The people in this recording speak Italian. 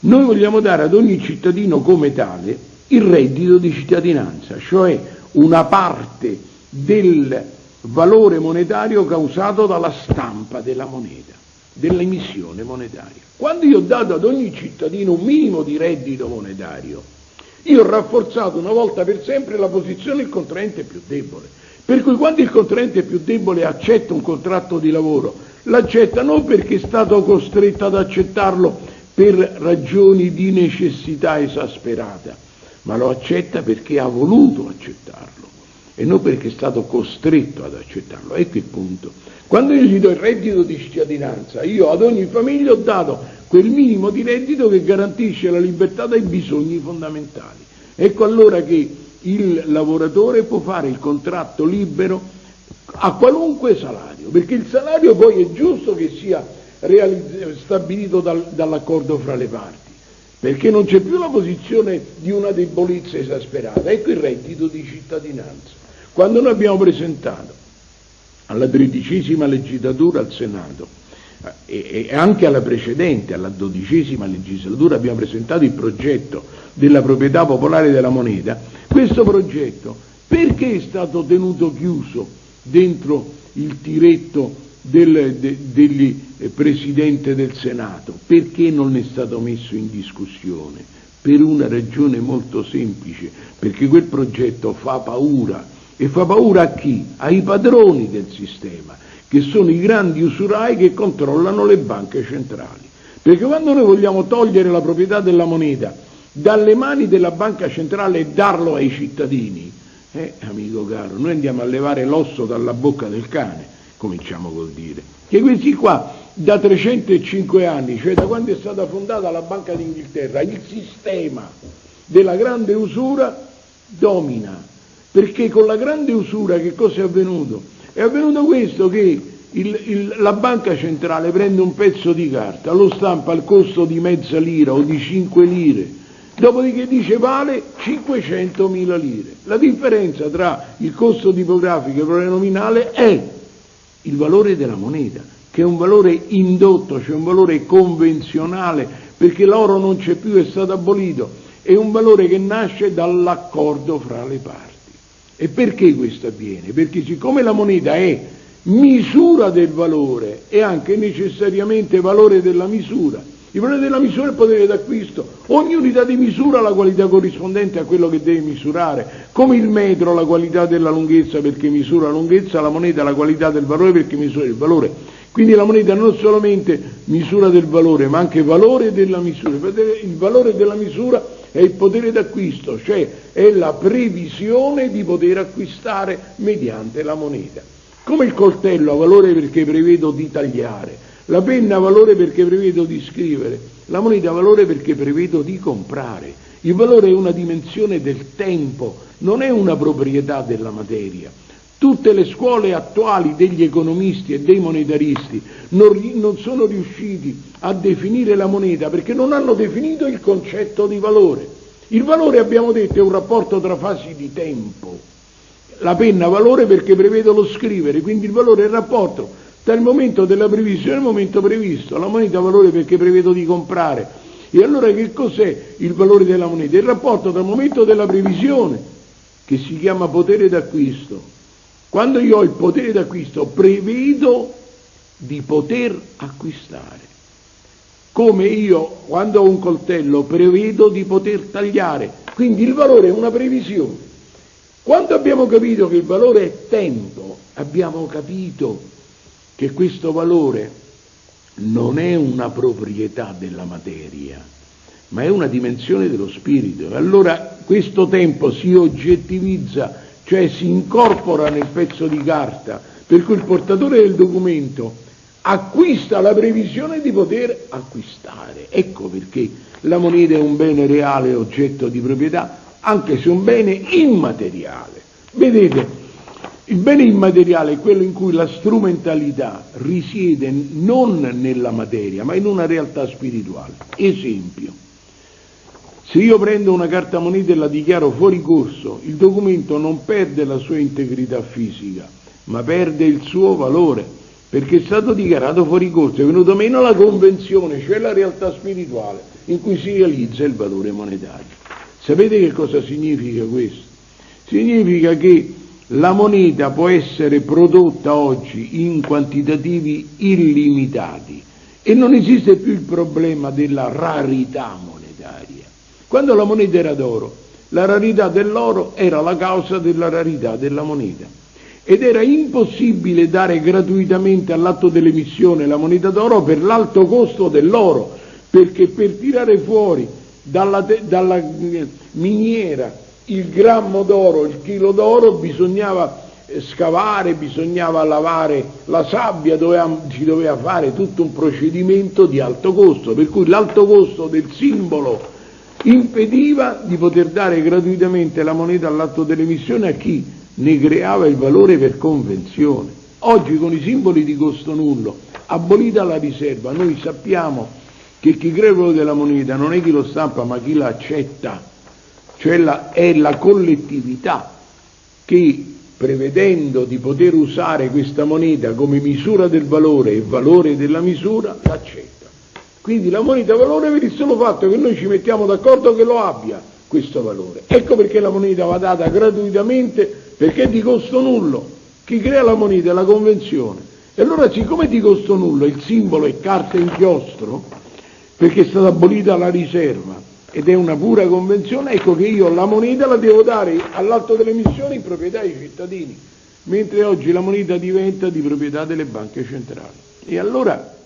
Noi vogliamo dare ad ogni cittadino come tale il reddito di cittadinanza, cioè una parte del valore monetario causato dalla stampa della moneta, dell'emissione monetaria. Quando io ho dato ad ogni cittadino un minimo di reddito monetario, io ho rafforzato una volta per sempre la posizione del contraente più debole. Per cui quando il contraente più debole accetta un contratto di lavoro, l'accetta non perché è stato costretto ad accettarlo per ragioni di necessità esasperata, ma lo accetta perché ha voluto accettarlo e non perché è stato costretto ad accettarlo. Ecco il punto. Quando io gli do il reddito di cittadinanza, io ad ogni famiglia ho dato quel minimo di reddito che garantisce la libertà dai bisogni fondamentali. Ecco allora che il lavoratore può fare il contratto libero a qualunque salario, perché il salario poi è giusto che sia stabilito dal, dall'accordo fra le parti, perché non c'è più la posizione di una debolezza esasperata, ecco il reddito di cittadinanza. Quando noi abbiamo presentato alla tredicesima legislatura al Senato e, e anche alla precedente, alla dodicesima legislatura, abbiamo presentato il progetto della proprietà popolare della moneta, questo progetto perché è stato tenuto chiuso dentro il tiretto del, de, degli eh, Presidente del Senato? Perché non è stato messo in discussione? Per una ragione molto semplice, perché quel progetto fa paura. E fa paura a chi? Ai padroni del sistema, che sono i grandi usurai che controllano le banche centrali. Perché quando noi vogliamo togliere la proprietà della moneta dalle mani della banca centrale e darlo ai cittadini, eh, amico caro, noi andiamo a levare l'osso dalla bocca del cane, cominciamo col dire. Che questi qua, da 305 anni, cioè da quando è stata fondata la Banca d'Inghilterra, il sistema della grande usura domina. Perché con la grande usura che cosa è avvenuto? È avvenuto questo che il, il, la banca centrale prende un pezzo di carta, lo stampa al costo di mezza lira o di 5 lire, dopodiché dice vale 500.000 lire. La differenza tra il costo tipografico e il valore nominale è il valore della moneta, che è un valore indotto, cioè un valore convenzionale, perché l'oro non c'è più, è stato abolito, è un valore che nasce dall'accordo fra le parti. E perché questo avviene? Perché siccome la moneta è misura del valore e anche necessariamente valore della misura, il valore della misura è il potere d'acquisto, ogni unità di misura ha la qualità corrispondente a quello che deve misurare, come il metro la qualità della lunghezza perché misura la lunghezza, la moneta la qualità del valore perché misura il valore. Quindi la moneta non solamente misura del valore, ma anche valore della misura. Il valore della misura è il potere d'acquisto, cioè è la previsione di poter acquistare mediante la moneta. Come il coltello ha valore perché prevedo di tagliare, la penna ha valore perché prevedo di scrivere, la moneta ha valore perché prevedo di comprare. Il valore è una dimensione del tempo, non è una proprietà della materia. Tutte le scuole attuali degli economisti e dei monetaristi non, non, sono riusciti a definire la moneta perché non hanno definito il concetto di valore. Il valore, abbiamo detto, è un rapporto tra fasi di tempo. La penna ha valore perché prevedo lo scrivere, quindi il valore è il rapporto dal momento della previsione al momento previsto. La moneta ha valore perché prevedo di comprare. E allora che cos'è il valore della moneta? Il rapporto il momento della previsione, che si chiama potere d'acquisto. Quando io ho il potere d'acquisto, prevedo di poter acquistare. Come io, quando ho un coltello, prevedo di poter tagliare. Quindi il valore è una previsione. Quando abbiamo capito che il valore è tempo, abbiamo capito che questo valore non è una proprietà della materia, ma è una dimensione dello spirito. Allora questo tempo si oggettivizza, cioè si incorpora nel pezzo di carta, per cui il portatore del documento acquista la previsione di poter acquistare. Ecco perché la moneta è un bene reale, oggetto di proprietà, anche se un bene immateriale. Vedete, il bene immateriale è quello in cui la strumentalità risiede non nella materia, ma in una realtà spirituale. Esempio, se io prendo una carta moneta e la dichiaro fuori corso, il documento non perde la sua integrità fisica, ma perde il suo valore, perché è stato dichiarato fuori corso, è venuto meno la convenzione, cioè la realtà spirituale, in cui si realizza il valore monetario. Sapete che cosa significa questo? Significa che la moneta può essere prodotta oggi in quantitativi illimitati e non esiste più il problema della rarità monetaria. Quando la moneta era d'oro, la rarità dell'oro era la causa della rarità della moneta ed era impossibile dare gratuitamente all'atto dell'emissione la moneta d'oro per l'alto costo dell'oro, perché per tirare fuori dalla, dalla miniera il grammo d'oro, il chilo d'oro, bisognava eh, scavare, bisognava lavare la sabbia, doveva, si doveva fare tutto un procedimento di alto costo, per cui l'alto costo del simbolo impediva di poter dare gratuitamente la moneta all'atto dell'emissione a chi ne creava il valore per convenzione. Oggi con i simboli di costo nullo, abolita la riserva, noi sappiamo che chi crea il valore della moneta non è chi lo stampa ma chi la cioè la, è la collettività che prevedendo di poter usare questa moneta come misura del valore e valore della misura, l'accetta. Quindi la moneta valore per il solo fatto che noi ci mettiamo d'accordo che lo abbia questo valore. Ecco perché la moneta va data gratuitamente perché è di costo nullo. Chi crea la moneta è la convenzione. E allora siccome è di costo nullo il simbolo è carta e inchiostro, perché è stata abolita la riserva ed è una pura convenzione, ecco che io la moneta la devo dare all'atto delle missioni in proprietà ai cittadini, mentre oggi la moneta diventa di proprietà delle banche centrali. E allora